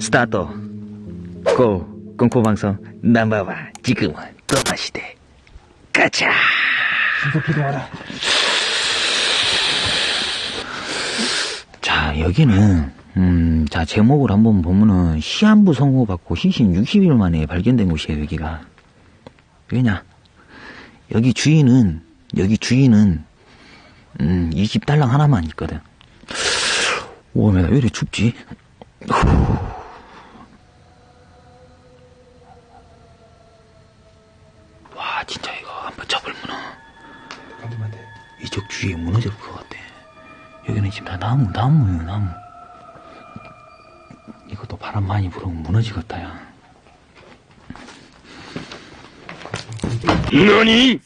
스타트. 고 공포방송 넘버원. 지금은 또마시대. 가자! 신속기동하라. 자 여기는 음, 자 제목을 한번 보면은 시한부 선고받고 시신 60일 만에 발견된 곳이에요 여기가 왜냐 여기 주인은 여기 주인은 음, 이집 딸랑 하나만 있거든 오메 나왜 이렇게 춥지 와 진짜 이거 한번 돼. 이쪽 주위에 무너질 것 같아. 여기는 지금 다 나무, 나무예요, 나무. 이것도 바람 많이 불으면 무너지겠다, 야. 너니?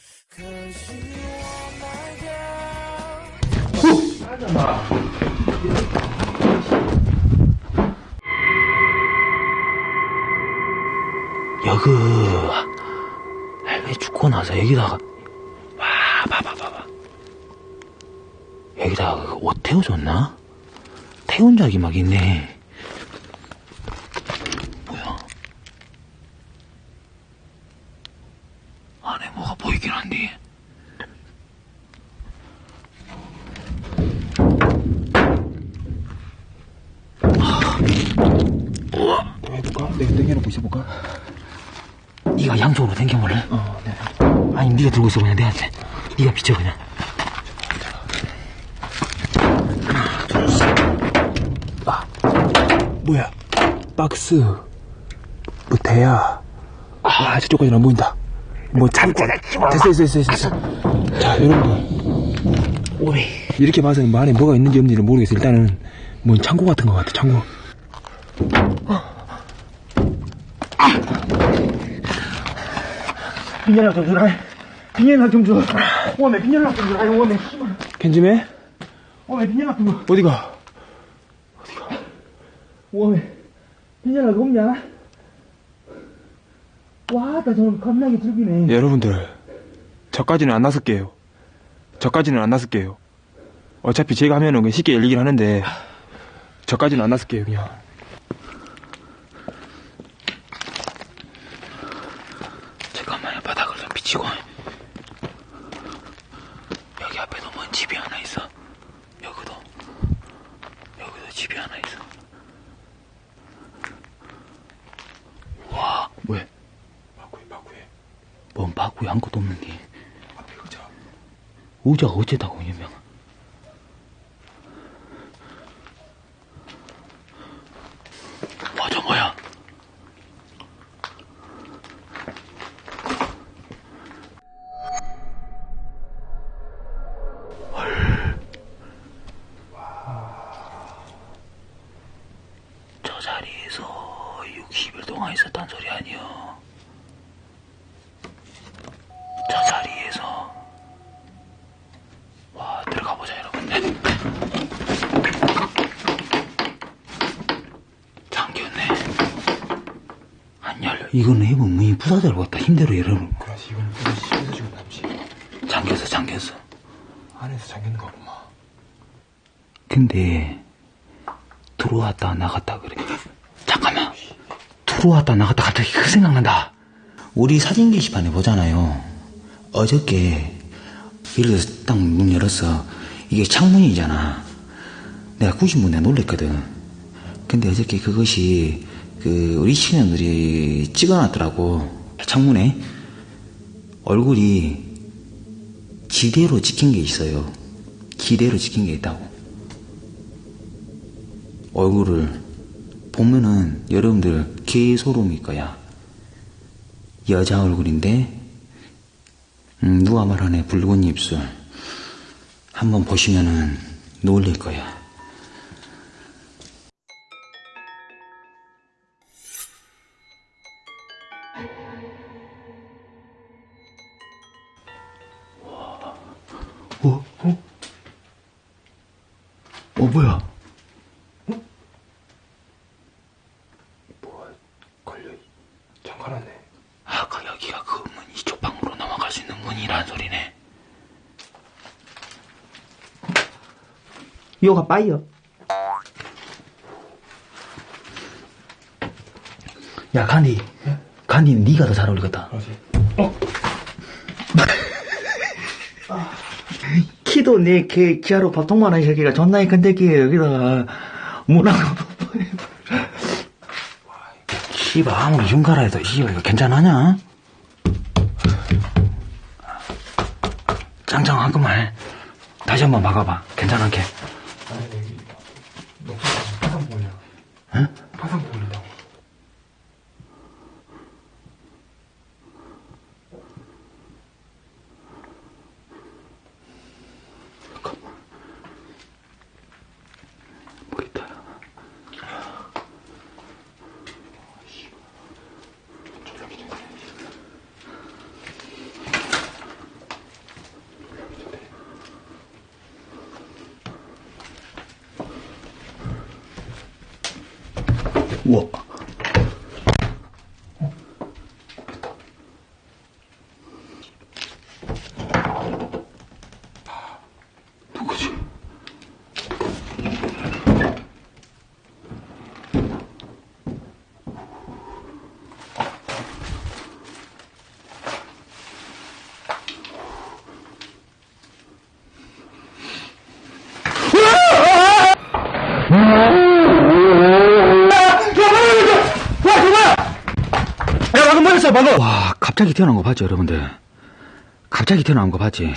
여기, 할머니 죽고 나서 여기다가, 와, 봐봐, 봐봐. 여기다가 그옷 태워줬나? 태운 적이 막 있네. 뭐야? 보이긴 한데. 해볼까? 내가 당겨놓고 있어볼까? 네가 양쪽으로 당겨볼래? 어, 네. 아니, 네가 들고 있어, 그냥 내한테. 네가 비춰, 그냥. 뭐야? 박스. 뭐, 대야. 아, 저쪽까지는 안 보인다. 뭐, 참고. 됐어, 됐어, 됐어, 됐어. 자, 여러분들. 오이. 이렇게 봐서 뭐 안에 뭐가 있는지 없는지는 모르겠어. 일단은, 뭔 창고 같은 것 같아, 창고. 빈혈약 좀 주라. 빈혈약 좀 줘. 오메 빈혈약 좀 주라. 오메. 편집해? 오메 빈혈약 좀 줘. 어디가? 오메 빈혈약 없냐? 와, 나 저는 겁나게. 예, 여러분들. 저까지는 안 나설게요. 저까지는 안 나설게요. 어차피 제가 하면은 쉽게 열리긴 하는데, 저까지는 안 나설게요, 그냥. 잠깐만요, 바닥을 좀 비치고. 여기 앞에도 뭔 집이 하나 있어. 여기도. 여기도 집이 하나 있어. 와, 왜? 바꾸해, 바꾸해. 뭔 바구에 아무것도 없는데. 앞에 의자. 의자가 어째다고, 유명. 맞 이거는 해보면 문이 부서질 것 같다. 힘대로 열어놓은 거. 그렇지, 이건 이건 지금 남지. 잠겼어, 잠겼어. 안에서 잠겼는 거 보마. 근데 들어왔다 나갔다 그래. 잠깐만. 들어왔다 나갔다 갑자기 그 생각난다. 우리 사진 게시판에 보잖아요. 어저께 예를 들어서 딱 문 열었어. 이게 창문이잖아. 내가 90분 내가 놀랬거든. 근데 어저께 그것이 그 우리 친구들이 찍어놨더라고. 창문에 얼굴이 기대로 찍힌 게 있어요. 기대로 찍힌 게 있다고. 얼굴을 보면은 여러분들 개소름일 거야. 여자 얼굴인데 음, 누가 말하네 붉은 입술 한번 보시면은 놀릴 거야. 어? 어? 어 뭐야? 걸려. 잠가놨네. 아까 여기가 그 문 이쪽 방으로 나와 뻥이란 소리네. 요가 빠이요. 야, 간디. 간디, 니가 더 잘 어울리겠다. 키도 내 개, 기아로 밥통만 한 새끼가 존나게 큰데 끼에 여기다가 문하고 씨발, 아무리 흉가라 해도, 씨발, 이거 괜찮하냐? 짱짱하구만. 다시 한번 막아봐. 괜찮게. 파상 보이냐? 응? 파상 보인다고. 뭐 있다. 우와. 누구지? 야 방 방금 와, 갑자기 태어난 거 봤지, 여러분들? 갑자기 태어난 거 봤지?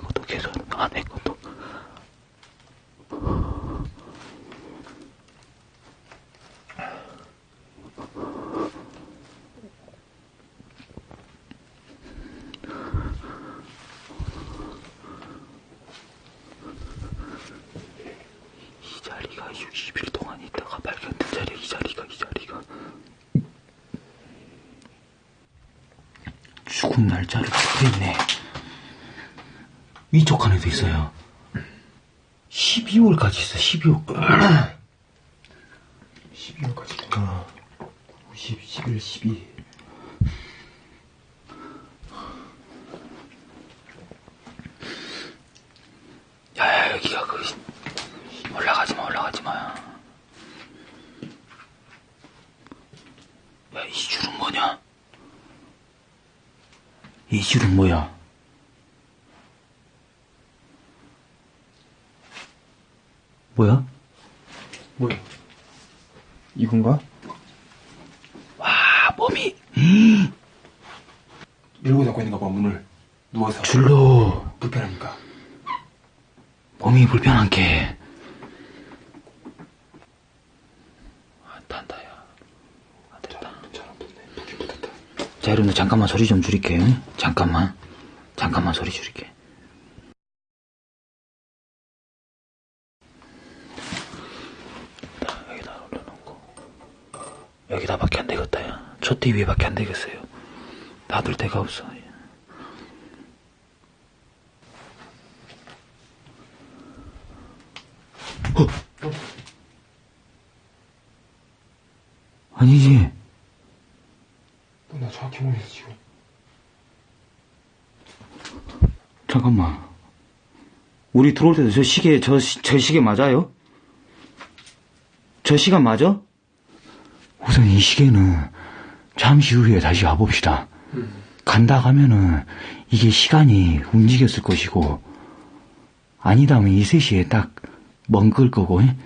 것도 계속, 것 20일 동안 있다가 발견된 자리 이 자리가 이 자리가. 죽은 날짜를 적혀있네. 위쪽 안에도 있어요. 12월까지 있어 12월까지 12월까지. 어. 50, 11, 12 이 줄은 뭐야? 뭐야? 뭐야? 이건가? 아, 몸이 밀고 잡고 있는가 봐, 문을. 누워서. 줄로 불편합니까? 몸이 불편한 게. 안 탄다, 야. 안 됐다. 괜찮아, 붙네. 붙긴 붙었다. 자, 여러분들 잠깐만 소리 좀 줄일게요. 잠깐만. 잠깐만 소리 줄일게. 자, 여기다 올려놓고. 여기다 밖에 안 되겠다, 야. 저띠 위에 밖에 안 되겠어요. 놔둘 데가 없어. 어? 아니지. 지금. 잠깐만. 우리 들어올 때도 저 시계, 저, 시- 저 시계 맞아요? 저 시간 맞아? 우선 이 시계는 잠시 후에 다시 와봅시다. 간다 가면은 이게 시간이 움직였을 것이고, 아니다 하면 이 3시에 딱 멍글 거고, 예?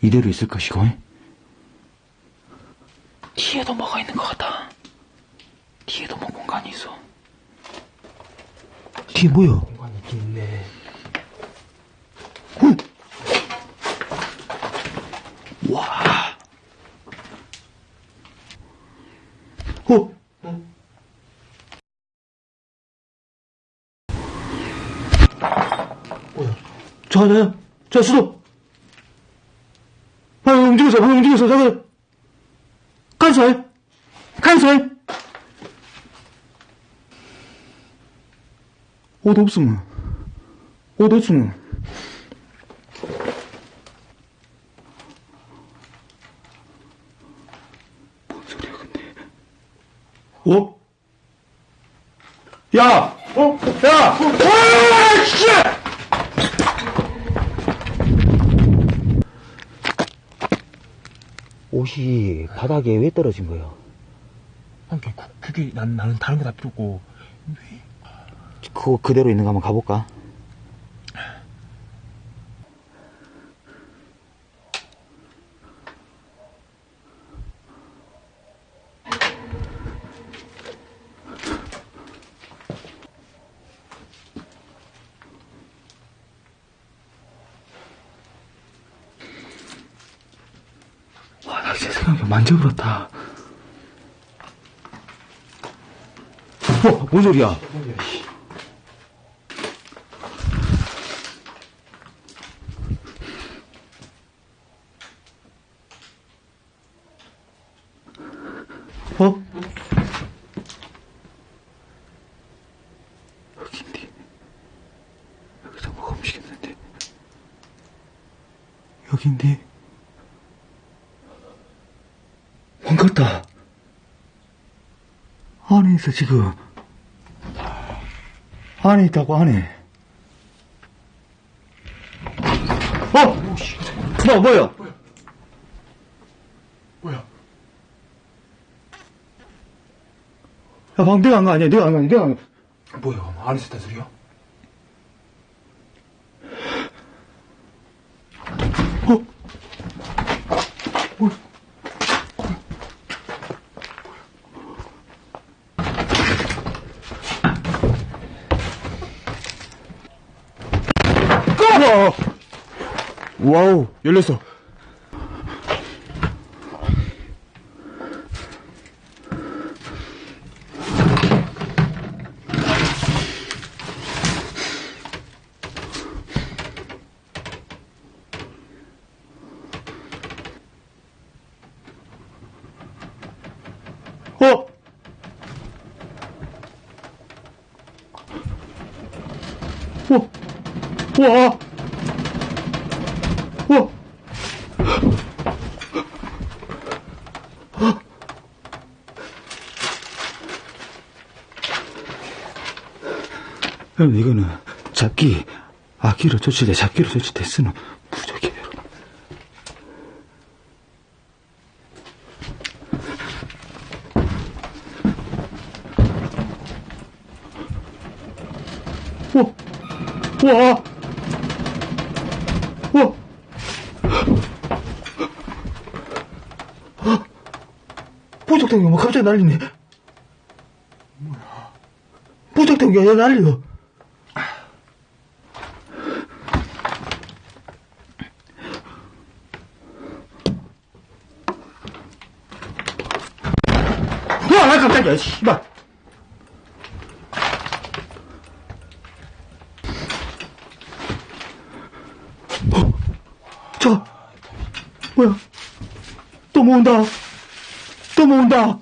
이대로 있을 것이고, 예? 뒤에도 뭐가 있는 것 같다. 뒤에도 뭐 공간이 있어. 뒤에 뭐야? 공간이 있긴 있네. 와. 어? 뭐야? 자, 자, 자, 수도. 움직였어, 방금 움직였어. 저거. 칸설. 칸설. 옷 없으면. 옷 없으면. 뭔 소리야, 근데. 어? 야! 어? 야! 어! 씨! 옷이 바닥에 왜 떨어진 거예요? 그게, 그게 난, 나는 다른 거 다 필요 없고. 그거 그대로 있는 거 한번 가볼까? 와, 나 진짜 생각해 만져버렸다. 어, 뭔 소리야? 어? 여긴데. 여기서 뭐가 움직였는데. 여긴데. 반갑다. 안에 있어, 지금. 안에 있다고, 안에. 어! 뭐, 뭐야? 뭐야? 야, 방금 내가 한거 아니야? 내가 한거 아니야? 내가 한 거. 뭐야? 안에 있었단 소리야? 와! 와우, 열렸어. 어? 어? 와! 와! 형, 이거는 잡기, 아기로 조치돼, 잡기로 조치됐으면 부족해요. 어? 와! 와! 보석탱이 뭐 갑자기 날리네. 뭐야? 보석탱이가 왜 날려? 와, 깜짝이야, 씨발. 저, 뭐야? 또 모은다. 또 모은다.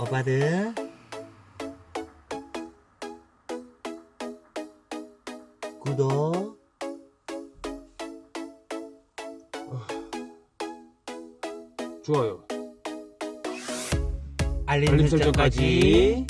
오빠들 구독. 좋아요. 알림 알림 설정까지